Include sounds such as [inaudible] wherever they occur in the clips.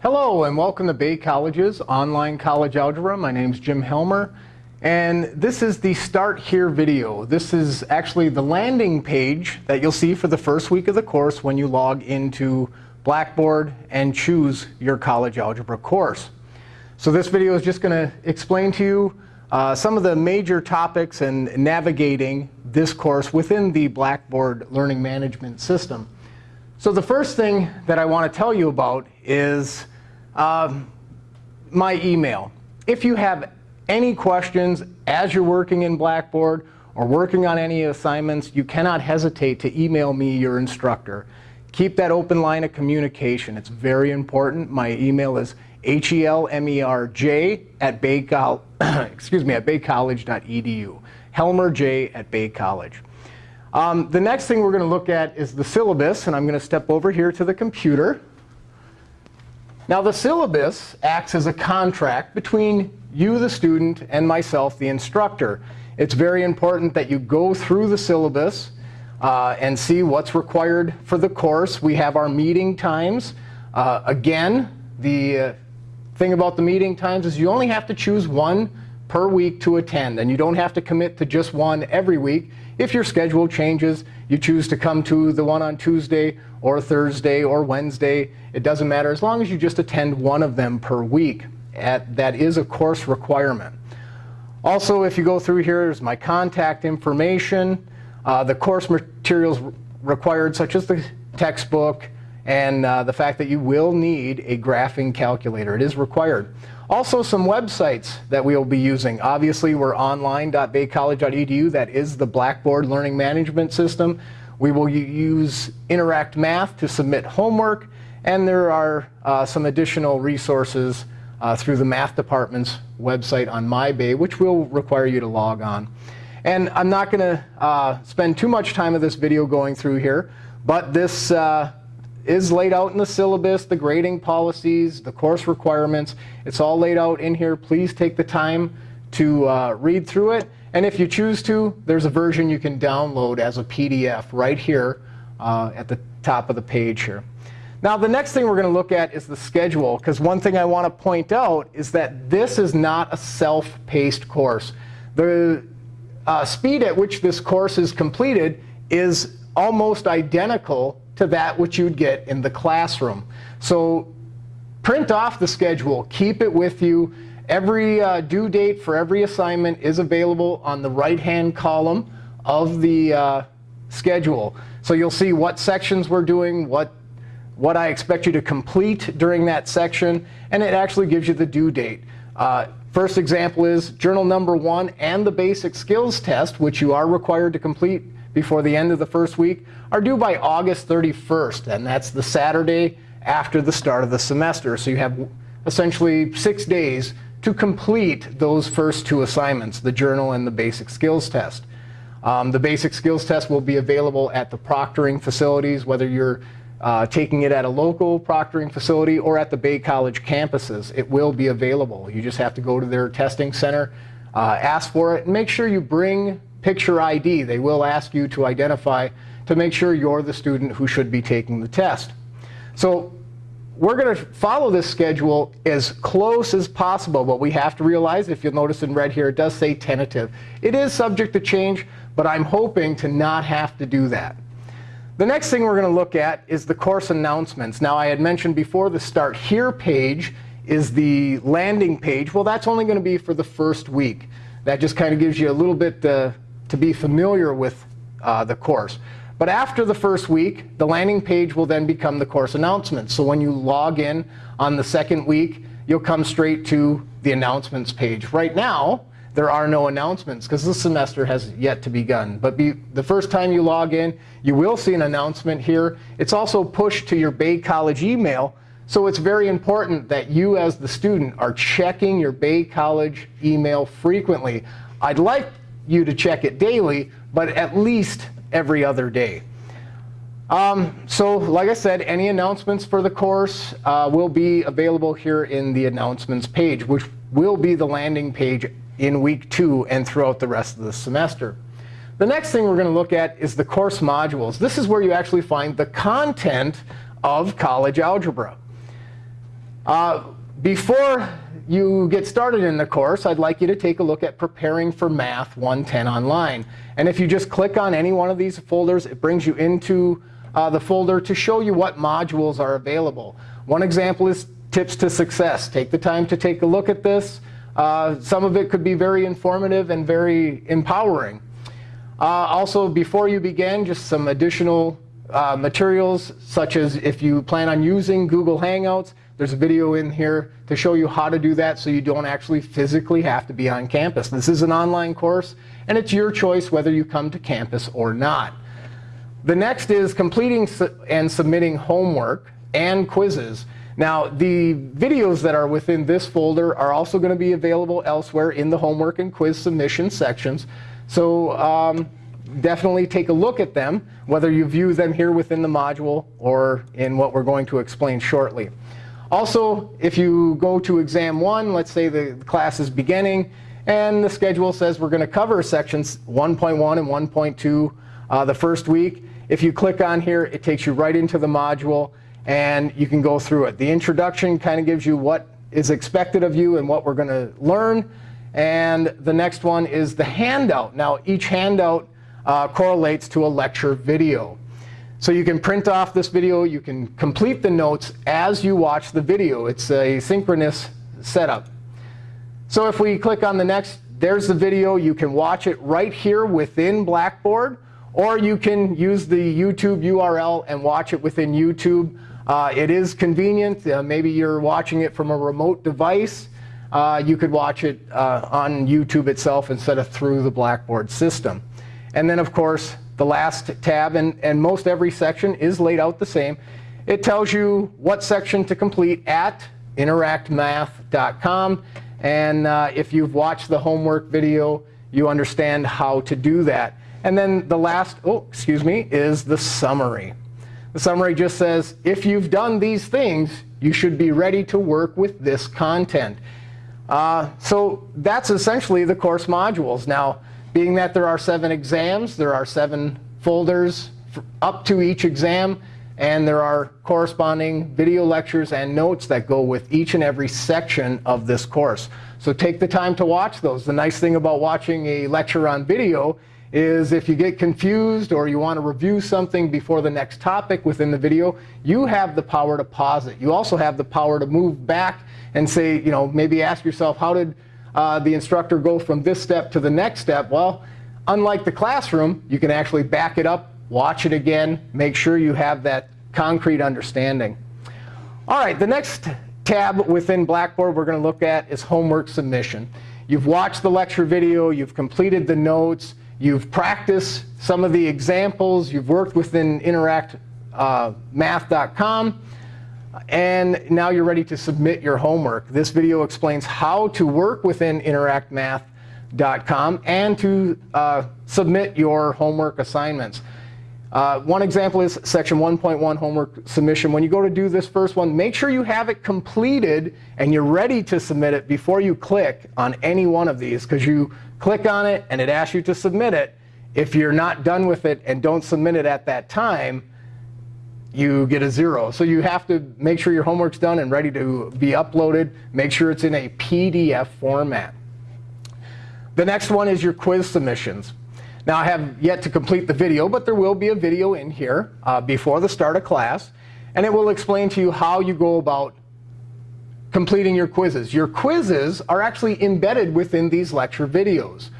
Hello and welcome to Bay College's online college algebra. My name is Jim Helmer and this is the start here video. This is actually the landing page that you'll see for the first week of the course when you log into Blackboard and choose your college algebra course. So this video is just going to explain to you uh, some of the major topics and navigating this course within the Blackboard Learning Management System. So the first thing that I want to tell you about is um, my email. If you have any questions as you're working in Blackboard or working on any assignments, you cannot hesitate to email me your instructor. Keep that open line of communication. It's very important. My email is helmerj at [coughs] excuse me, at baycollege.edu. helmerj at baycollege. Um, the next thing we're going to look at is the syllabus, and I'm going to step over here to the computer. Now, the syllabus acts as a contract between you, the student, and myself, the instructor. It's very important that you go through the syllabus uh, and see what's required for the course. We have our meeting times. Uh, again, the uh, thing about the meeting times is you only have to choose one per week to attend. And you don't have to commit to just one every week. If your schedule changes, you choose to come to the one on Tuesday or Thursday or Wednesday. It doesn't matter as long as you just attend one of them per week. At, that is a course requirement. Also, if you go through here, there's my contact information, uh, the course materials required, such as the textbook, and uh, the fact that you will need a graphing calculator. It is required. Also, some websites that we will be using. Obviously, we're online.baycollege.edu. That is the Blackboard Learning Management System. We will use Interact Math to submit homework. And there are uh, some additional resources uh, through the math department's website on MyBay, which will require you to log on. And I'm not going to uh, spend too much time of this video going through here. But this uh, is laid out in the syllabus, the grading policies, the course requirements. It's all laid out in here. Please take the time to uh, read through it. And if you choose to, there's a version you can download as a PDF right here uh, at the top of the page here. Now, the next thing we're going to look at is the schedule. Because one thing I want to point out is that this is not a self-paced course. The uh, speed at which this course is completed is almost identical to that which you'd get in the classroom. So print off the schedule. Keep it with you. Every uh, due date for every assignment is available on the right-hand column of the uh, schedule. So you'll see what sections we're doing, what, what I expect you to complete during that section, and it actually gives you the due date. Uh, first example is journal number one and the basic skills test, which you are required to complete before the end of the first week are due by August 31st. And that's the Saturday after the start of the semester. So you have essentially six days to complete those first two assignments, the journal and the basic skills test. Um, the basic skills test will be available at the proctoring facilities, whether you're uh, taking it at a local proctoring facility or at the Bay College campuses. It will be available. You just have to go to their testing center, uh, ask for it, and make sure you bring picture ID. They will ask you to identify to make sure you're the student who should be taking the test. So we're going to follow this schedule as close as possible. But we have to realize, if you'll notice in red here, it does say tentative. It is subject to change, but I'm hoping to not have to do that. The next thing we're going to look at is the course announcements. Now, I had mentioned before the Start Here page is the landing page. Well, that's only going to be for the first week. That just kind of gives you a little bit uh, to be familiar with uh, the course. But after the first week, the landing page will then become the course announcements. So when you log in on the second week, you'll come straight to the announcements page. Right now, there are no announcements because the semester has yet to begun. But be, the first time you log in, you will see an announcement here. It's also pushed to your Bay College email. So it's very important that you as the student are checking your Bay College email frequently. I'd like you to check it daily, but at least every other day. Um, so like I said, any announcements for the course uh, will be available here in the announcements page, which will be the landing page in week two and throughout the rest of the semester. The next thing we're going to look at is the course modules. This is where you actually find the content of college algebra. Uh, before you get started in the course, I'd like you to take a look at Preparing for Math 110 Online. And if you just click on any one of these folders, it brings you into uh, the folder to show you what modules are available. One example is Tips to Success. Take the time to take a look at this. Uh, some of it could be very informative and very empowering. Uh, also, before you begin, just some additional uh, materials, such as if you plan on using Google Hangouts, there's a video in here to show you how to do that so you don't actually physically have to be on campus. This is an online course, and it's your choice whether you come to campus or not. The next is completing and submitting homework and quizzes. Now, the videos that are within this folder are also going to be available elsewhere in the homework and quiz submission sections. So um, definitely take a look at them, whether you view them here within the module or in what we're going to explain shortly. Also, if you go to exam one, let's say the class is beginning, and the schedule says we're going to cover sections 1.1 and 1.2 uh, the first week. If you click on here, it takes you right into the module, and you can go through it. The introduction kind of gives you what is expected of you and what we're going to learn. And the next one is the handout. Now, each handout uh, correlates to a lecture video. So you can print off this video. You can complete the notes as you watch the video. It's a synchronous setup. So if we click on the next, there's the video. You can watch it right here within Blackboard. Or you can use the YouTube URL and watch it within YouTube. Uh, it is convenient. Uh, maybe you're watching it from a remote device. Uh, you could watch it uh, on YouTube itself instead of through the Blackboard system. And then, of course, the last tab, and, and most every section is laid out the same. It tells you what section to complete at interactmath.com. And uh, if you've watched the homework video, you understand how to do that. And then the last, oh, excuse me, is the summary. The summary just says, if you've done these things, you should be ready to work with this content. Uh, so that's essentially the course modules. Now, being that there are seven exams, there are seven folders up to each exam, and there are corresponding video lectures and notes that go with each and every section of this course. So take the time to watch those. The nice thing about watching a lecture on video is if you get confused or you want to review something before the next topic within the video, you have the power to pause it. You also have the power to move back and say, you know, maybe ask yourself, how did uh, the instructor go from this step to the next step? Well, unlike the classroom, you can actually back it up, watch it again, make sure you have that concrete understanding. All right, the next tab within Blackboard we're going to look at is homework submission. You've watched the lecture video, you've completed the notes, you've practiced some of the examples, you've worked within interactmath.com. Uh, and now you're ready to submit your homework. This video explains how to work within interactmath.com and to uh, submit your homework assignments. Uh, one example is section 1.1 homework submission. When you go to do this first one, make sure you have it completed and you're ready to submit it before you click on any one of these. Because you click on it and it asks you to submit it. If you're not done with it and don't submit it at that time, you get a zero. So you have to make sure your homework's done and ready to be uploaded. Make sure it's in a PDF format. The next one is your quiz submissions. Now, I have yet to complete the video, but there will be a video in here uh, before the start of class. And it will explain to you how you go about completing your quizzes. Your quizzes are actually embedded within these lecture videos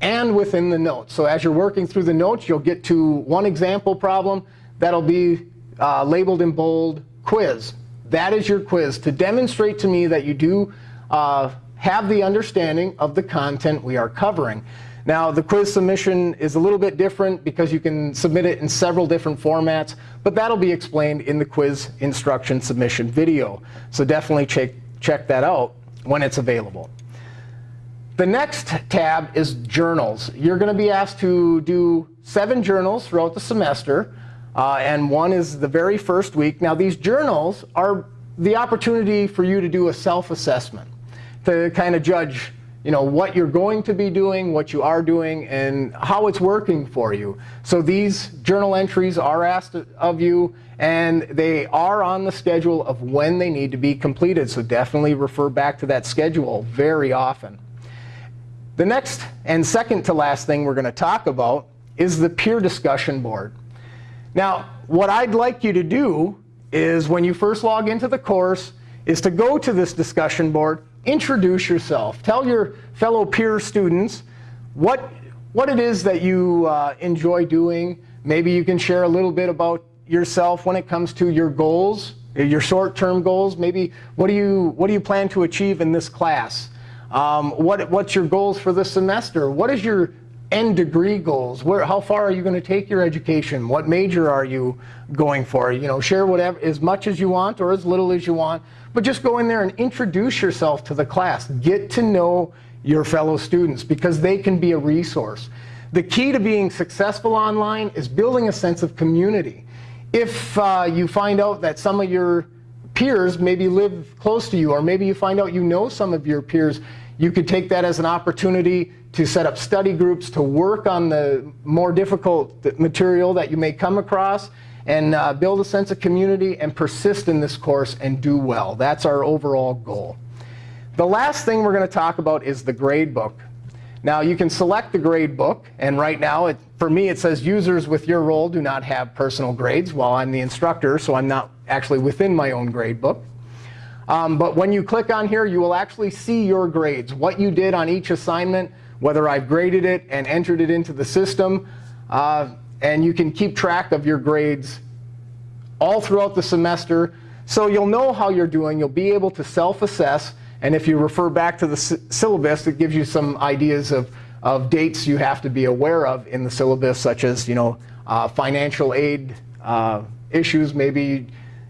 and within the notes. So as you're working through the notes, you'll get to one example problem. That'll be uh, labeled in bold, quiz. That is your quiz to demonstrate to me that you do uh, have the understanding of the content we are covering. Now, the quiz submission is a little bit different because you can submit it in several different formats, but that'll be explained in the quiz instruction submission video. So definitely check, check that out when it's available. The next tab is journals. You're going to be asked to do seven journals throughout the semester. Uh, and one is the very first week. Now, these journals are the opportunity for you to do a self-assessment, to kind of judge you know, what you're going to be doing, what you are doing, and how it's working for you. So these journal entries are asked of you, and they are on the schedule of when they need to be completed. So definitely refer back to that schedule very often. The next and second to last thing we're going to talk about is the peer discussion board. Now, what I'd like you to do is when you first log into the course is to go to this discussion board introduce yourself. Tell your fellow peer students what, what it is that you uh, enjoy doing. Maybe you can share a little bit about yourself when it comes to your goals, your short-term goals. Maybe what do, you, what do you plan to achieve in this class? Um, what, what's your goals for this semester? What is your end degree goals? Where, how far are you going to take your education? What major are you going for? You know, share whatever as much as you want or as little as you want. But just go in there and introduce yourself to the class. Get to know your fellow students because they can be a resource. The key to being successful online is building a sense of community. If uh, you find out that some of your peers maybe live close to you, or maybe you find out you know some of your peers, you could take that as an opportunity to set up study groups, to work on the more difficult material that you may come across, and uh, build a sense of community and persist in this course and do well. That's our overall goal. The last thing we're going to talk about is the grade book. Now, you can select the grade book. And right now, it, for me, it says users with your role do not have personal grades. While I'm the instructor, so I'm not actually within my own grade book. Um, but when you click on here, you will actually see your grades, what you did on each assignment, whether I've graded it and entered it into the system. Uh, and you can keep track of your grades all throughout the semester. So you'll know how you're doing. You'll be able to self-assess. And if you refer back to the syllabus, it gives you some ideas of, of dates you have to be aware of in the syllabus, such as you know, uh, financial aid uh, issues. Maybe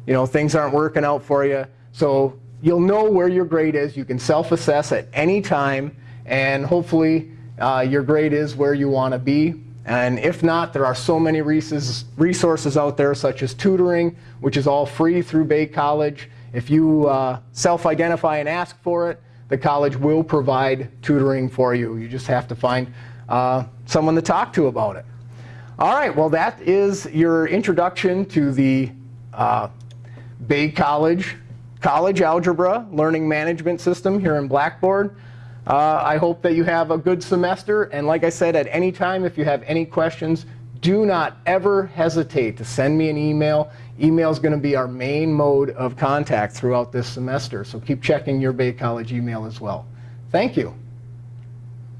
you know, things aren't working out for you. So you'll know where your grade is. You can self-assess at any time. And hopefully, uh, your grade is where you want to be. And if not, there are so many resources out there, such as tutoring, which is all free through Bay College. If you uh, self-identify and ask for it, the college will provide tutoring for you. You just have to find uh, someone to talk to about it. All right, well, that is your introduction to the uh, Bay College College Algebra Learning Management System here in Blackboard. Uh, I hope that you have a good semester. And like I said, at any time, if you have any questions, do not ever hesitate to send me an email. Email is going to be our main mode of contact throughout this semester. So keep checking your Bay College email as well. Thank you.